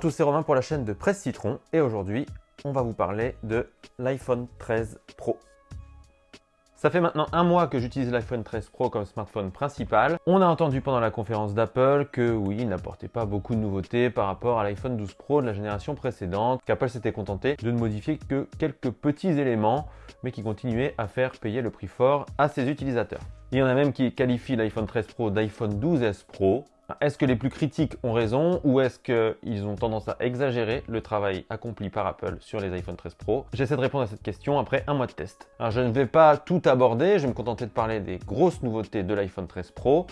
tous, c'est Romain pour la chaîne de Presse Citron et aujourd'hui, on va vous parler de l'iPhone 13 Pro. Ça fait maintenant un mois que j'utilise l'iPhone 13 Pro comme smartphone principal. On a entendu pendant la conférence d'Apple que oui, il n'apportait pas beaucoup de nouveautés par rapport à l'iPhone 12 Pro de la génération précédente, qu'Apple s'était contenté de ne modifier que quelques petits éléments, mais qui continuaient à faire payer le prix fort à ses utilisateurs. Il y en a même qui qualifient l'iPhone 13 Pro d'iPhone 12S Pro, est-ce que les plus critiques ont raison ou est-ce qu'ils ont tendance à exagérer le travail accompli par Apple sur les iPhone 13 Pro? J'essaie de répondre à cette question après un mois de test. Je ne vais pas tout aborder, je vais me contenter de parler des grosses nouveautés de l'iPhone 13 Pro.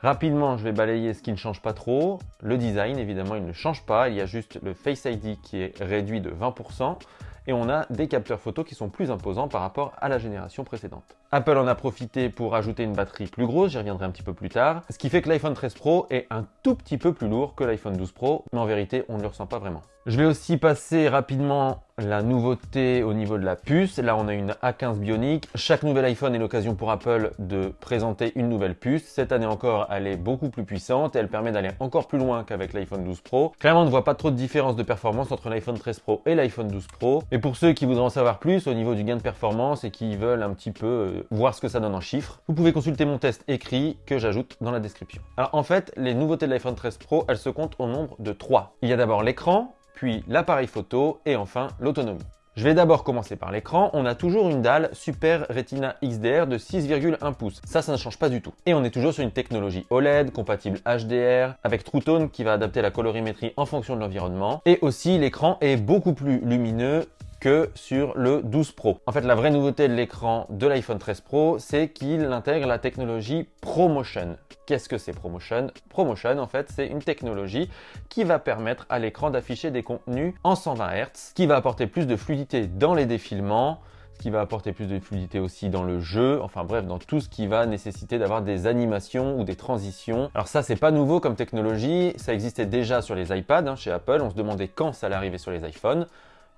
Rapidement, je vais balayer ce qui ne change pas trop. Le design, évidemment, il ne change pas. Il y a juste le Face ID qui est réduit de 20% et on a des capteurs photo qui sont plus imposants par rapport à la génération précédente. Apple en a profité pour ajouter une batterie plus grosse, j'y reviendrai un petit peu plus tard, ce qui fait que l'iPhone 13 Pro est un tout petit peu plus lourd que l'iPhone 12 Pro, mais en vérité on ne le ressent pas vraiment. Je vais aussi passer rapidement la nouveauté au niveau de la puce. Là, on a une A15 Bionic. Chaque nouvel iPhone est l'occasion pour Apple de présenter une nouvelle puce. Cette année encore, elle est beaucoup plus puissante et elle permet d'aller encore plus loin qu'avec l'iPhone 12 Pro. Clairement, on ne voit pas trop de différence de performance entre l'iPhone 13 Pro et l'iPhone 12 Pro. Et pour ceux qui voudraient en savoir plus au niveau du gain de performance et qui veulent un petit peu voir ce que ça donne en chiffres, vous pouvez consulter mon test écrit que j'ajoute dans la description. Alors en fait, les nouveautés de l'iPhone 13 Pro, elles se comptent au nombre de trois. Il y a d'abord l'écran, puis l'appareil photo et enfin l'autonomie. Je vais d'abord commencer par l'écran. On a toujours une dalle Super Retina XDR de 6,1 pouces. Ça, ça ne change pas du tout. Et on est toujours sur une technologie OLED, compatible HDR, avec True Tone qui va adapter la colorimétrie en fonction de l'environnement. Et aussi, l'écran est beaucoup plus lumineux que sur le 12 Pro. En fait, la vraie nouveauté de l'écran de l'iPhone 13 Pro, c'est qu'il intègre la technologie ProMotion. Qu'est-ce que c'est ProMotion? ProMotion, en fait, c'est une technologie qui va permettre à l'écran d'afficher des contenus en 120 Hz, qui va apporter plus de fluidité dans les défilements, qui va apporter plus de fluidité aussi dans le jeu, enfin bref, dans tout ce qui va nécessiter d'avoir des animations ou des transitions. Alors ça, c'est pas nouveau comme technologie, ça existait déjà sur les iPads hein, chez Apple, on se demandait quand ça allait arriver sur les iPhones.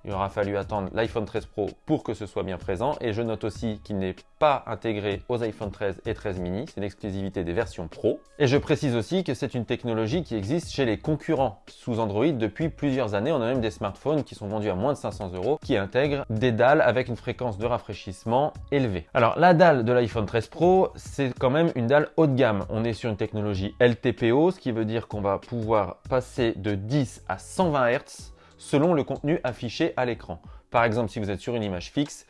Il aura fallu attendre l'iPhone 13 Pro pour que ce soit bien présent. Et je note aussi qu'il n'est pas intégré aux iPhone 13 et 13 mini. C'est l'exclusivité des versions Pro. Et je précise aussi que c'est une technologie qui existe chez les concurrents sous Android depuis plusieurs années. On a même des smartphones qui sont vendus à moins de 500 euros qui intègrent des dalles avec une fréquence de rafraîchissement élevée. Alors la dalle de l'iPhone 13 Pro, c'est quand même une dalle haut de gamme. On est sur une technologie LTPO, ce qui veut dire qu'on va pouvoir passer de 10 à 120 Hz selon le contenu affiché à l'écran. Par exemple, si vous êtes sur une image fixe,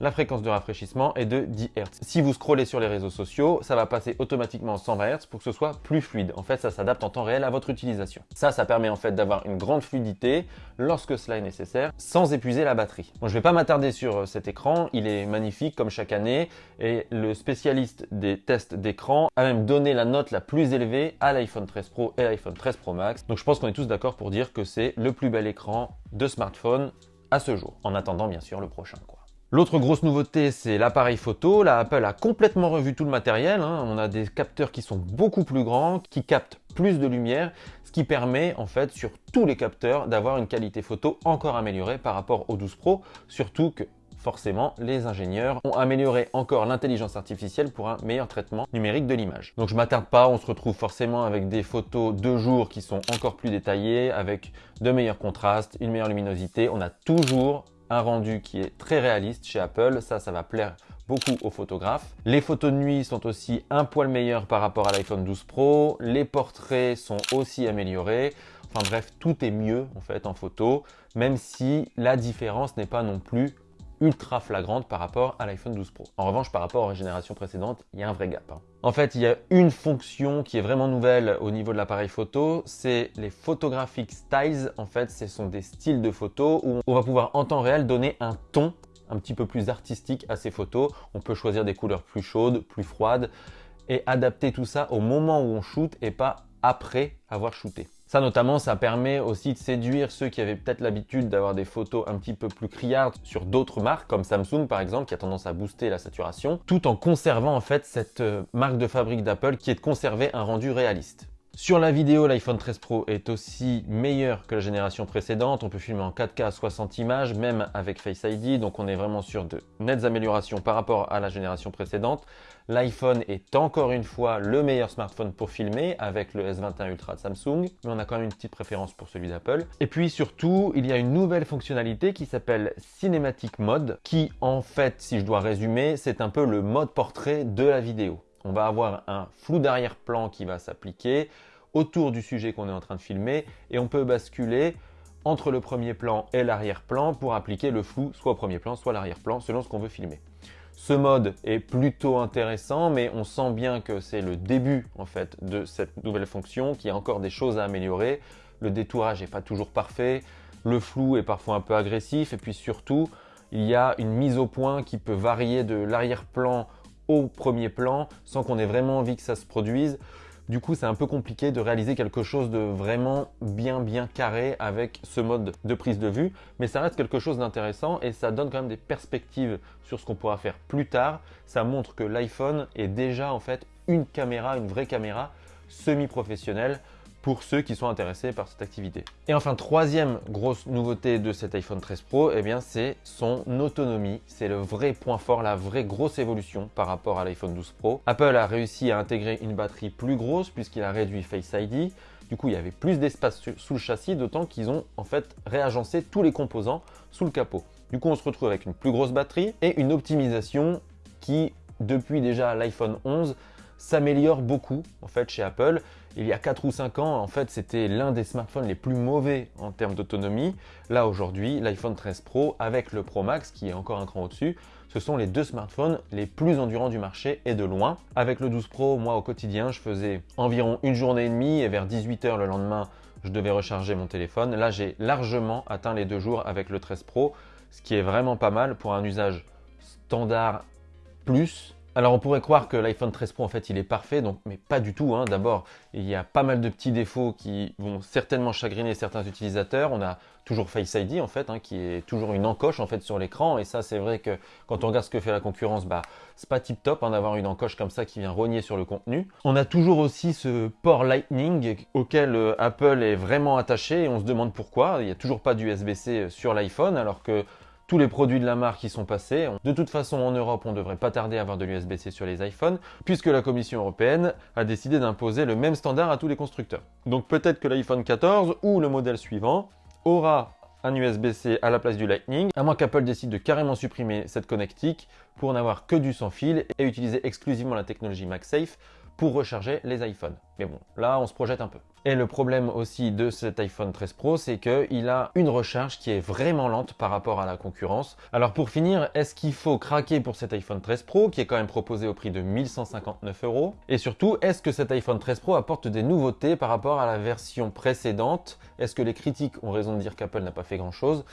la fréquence de rafraîchissement est de 10 Hz. Si vous scrollez sur les réseaux sociaux, ça va passer automatiquement en 120 Hz pour que ce soit plus fluide. En fait, ça s'adapte en temps réel à votre utilisation. Ça, ça permet en fait d'avoir une grande fluidité lorsque cela est nécessaire, sans épuiser la batterie. Bon, je ne vais pas m'attarder sur euh, cet écran, il est magnifique comme chaque année, et le spécialiste des tests d'écran a même donné la note la plus élevée à l'iPhone 13 Pro et l'iPhone 13 Pro Max. Donc je pense qu'on est tous d'accord pour dire que c'est le plus bel écran de smartphone à ce jour, en attendant bien sûr le prochain. Quoi. L'autre grosse nouveauté, c'est l'appareil photo. Là, Apple a complètement revu tout le matériel. Hein. On a des capteurs qui sont beaucoup plus grands, qui captent plus de lumière, ce qui permet en fait sur tous les capteurs d'avoir une qualité photo encore améliorée par rapport au 12 Pro, surtout que forcément, les ingénieurs ont amélioré encore l'intelligence artificielle pour un meilleur traitement numérique de l'image. Donc je m'attarde pas, on se retrouve forcément avec des photos de jour qui sont encore plus détaillées, avec de meilleurs contrastes, une meilleure luminosité. On a toujours un rendu qui est très réaliste chez Apple. Ça, ça va plaire beaucoup aux photographes. Les photos de nuit sont aussi un poil meilleures par rapport à l'iPhone 12 Pro. Les portraits sont aussi améliorés. Enfin bref, tout est mieux en fait en photo, même si la différence n'est pas non plus ultra flagrante par rapport à l'iPhone 12 Pro. En revanche, par rapport aux générations précédentes, il y a un vrai gap. Hein. En fait, il y a une fonction qui est vraiment nouvelle au niveau de l'appareil photo, c'est les photographic styles. En fait, ce sont des styles de photos où on va pouvoir en temps réel donner un ton un petit peu plus artistique à ces photos. On peut choisir des couleurs plus chaudes, plus froides et adapter tout ça au moment où on shoot et pas après avoir shooté. Ça notamment, ça permet aussi de séduire ceux qui avaient peut-être l'habitude d'avoir des photos un petit peu plus criardes sur d'autres marques, comme Samsung par exemple, qui a tendance à booster la saturation, tout en conservant en fait cette euh, marque de fabrique d'Apple qui est de conserver un rendu réaliste. Sur la vidéo, l'iPhone 13 Pro est aussi meilleur que la génération précédente. On peut filmer en 4K à 60 images, même avec Face ID. Donc on est vraiment sur de nettes améliorations par rapport à la génération précédente. L'iPhone est encore une fois le meilleur smartphone pour filmer avec le S21 Ultra de Samsung, mais on a quand même une petite préférence pour celui d'Apple. Et puis surtout, il y a une nouvelle fonctionnalité qui s'appelle Cinematic Mode, qui en fait, si je dois résumer, c'est un peu le mode portrait de la vidéo. On va avoir un flou d'arrière-plan qui va s'appliquer autour du sujet qu'on est en train de filmer et on peut basculer entre le premier plan et l'arrière-plan pour appliquer le flou soit au premier plan, soit à l'arrière-plan selon ce qu'on veut filmer. Ce mode est plutôt intéressant, mais on sent bien que c'est le début en fait de cette nouvelle fonction, qu'il y a encore des choses à améliorer. Le détourage n'est pas toujours parfait, le flou est parfois un peu agressif, et puis surtout, il y a une mise au point qui peut varier de l'arrière-plan au premier plan sans qu'on ait vraiment envie que ça se produise. Du coup, c'est un peu compliqué de réaliser quelque chose de vraiment bien bien carré avec ce mode de prise de vue, mais ça reste quelque chose d'intéressant et ça donne quand même des perspectives sur ce qu'on pourra faire plus tard. Ça montre que l'iPhone est déjà en fait une caméra, une vraie caméra semi-professionnelle pour ceux qui sont intéressés par cette activité. Et enfin, troisième grosse nouveauté de cet iPhone 13 Pro, eh bien c'est son autonomie. C'est le vrai point fort, la vraie grosse évolution par rapport à l'iPhone 12 Pro. Apple a réussi à intégrer une batterie plus grosse puisqu'il a réduit Face ID. Du coup, il y avait plus d'espace sous le châssis, d'autant qu'ils ont en fait réagencé tous les composants sous le capot. Du coup, on se retrouve avec une plus grosse batterie et une optimisation qui, depuis déjà l'iPhone 11, s'améliore beaucoup en fait chez Apple. Il y a 4 ou 5 ans, en fait, c'était l'un des smartphones les plus mauvais en termes d'autonomie. Là, aujourd'hui, l'iPhone 13 Pro avec le Pro Max, qui est encore un cran au-dessus, ce sont les deux smartphones les plus endurants du marché et de loin. Avec le 12 Pro, moi, au quotidien, je faisais environ une journée et demie et vers 18h le lendemain, je devais recharger mon téléphone. Là, j'ai largement atteint les deux jours avec le 13 Pro, ce qui est vraiment pas mal pour un usage standard plus alors on pourrait croire que l'iPhone 13 Pro en fait il est parfait, mais pas du tout. Hein. D'abord il y a pas mal de petits défauts qui vont certainement chagriner certains utilisateurs. On a toujours Face ID en fait, hein, qui est toujours une encoche en fait sur l'écran. Et ça c'est vrai que quand on regarde ce que fait la concurrence, bah c'est pas tip top hein, d'avoir une encoche comme ça qui vient rogner sur le contenu. On a toujours aussi ce port Lightning auquel euh, Apple est vraiment attaché et on se demande pourquoi. Il n'y a toujours pas d'USB-C sur l'iPhone alors que tous les produits de la marque qui sont passés. De toute façon, en Europe, on ne devrait pas tarder à avoir de l'USB-C sur les iPhones, puisque la Commission européenne a décidé d'imposer le même standard à tous les constructeurs. Donc peut-être que l'iPhone 14 ou le modèle suivant aura un USB-C à la place du Lightning, à moins qu'Apple décide de carrément supprimer cette connectique pour n'avoir que du sans fil et utiliser exclusivement la technologie MagSafe pour recharger les iPhones. Mais bon, là, on se projette un peu. Et le problème aussi de cet iPhone 13 Pro, c'est qu'il a une recharge qui est vraiment lente par rapport à la concurrence. Alors pour finir, est-ce qu'il faut craquer pour cet iPhone 13 Pro qui est quand même proposé au prix de 1159 euros? Et surtout, est-ce que cet iPhone 13 Pro apporte des nouveautés par rapport à la version précédente? Est-ce que les critiques ont raison de dire qu'Apple n'a pas fait grand-chose?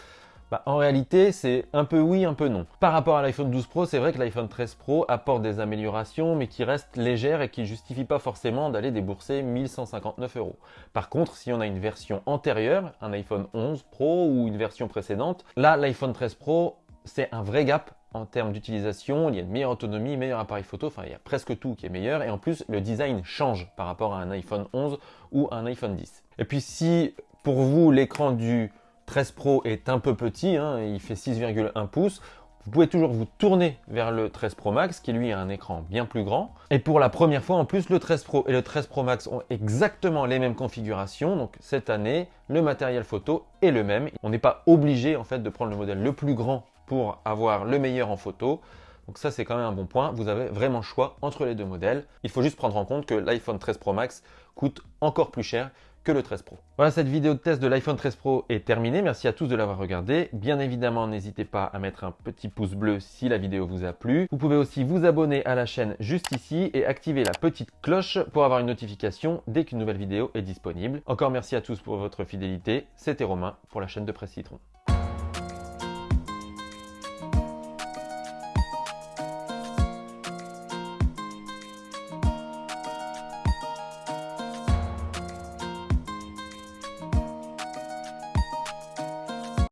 Bah, en réalité, c'est un peu oui, un peu non. Par rapport à l'iPhone 12 Pro, c'est vrai que l'iPhone 13 Pro apporte des améliorations, mais qui restent légères et qui ne justifient pas forcément d'aller débourser 1159 euros. Par contre, si on a une version antérieure, un iPhone 11 Pro ou une version précédente, là, l'iPhone 13 Pro, c'est un vrai gap en termes d'utilisation, il y a une meilleure autonomie, meilleur appareil photo, enfin il y a presque tout qui est meilleur et en plus le design change par rapport à un iPhone 11 ou un iPhone 10. Et puis si pour vous l'écran du 13 Pro est un peu petit, hein, il fait 6,1 pouces. Vous pouvez toujours vous tourner vers le 13 Pro Max qui lui a un écran bien plus grand. Et pour la première fois en plus, le 13 Pro et le 13 Pro Max ont exactement les mêmes configurations. Donc cette année, le matériel photo est le même. On n'est pas obligé en fait de prendre le modèle le plus grand pour avoir le meilleur en photo. Donc ça c'est quand même un bon point, vous avez vraiment choix entre les deux modèles. Il faut juste prendre en compte que l'iPhone 13 Pro Max coûte encore plus cher que le 13 Pro. Voilà, cette vidéo de test de l'iPhone 13 Pro est terminée. Merci à tous de l'avoir regardé. Bien évidemment, n'hésitez pas à mettre un petit pouce bleu si la vidéo vous a plu. Vous pouvez aussi vous abonner à la chaîne juste ici et activer la petite cloche pour avoir une notification dès qu'une nouvelle vidéo est disponible. Encore merci à tous pour votre fidélité. C'était Romain pour la chaîne de Presse Citron.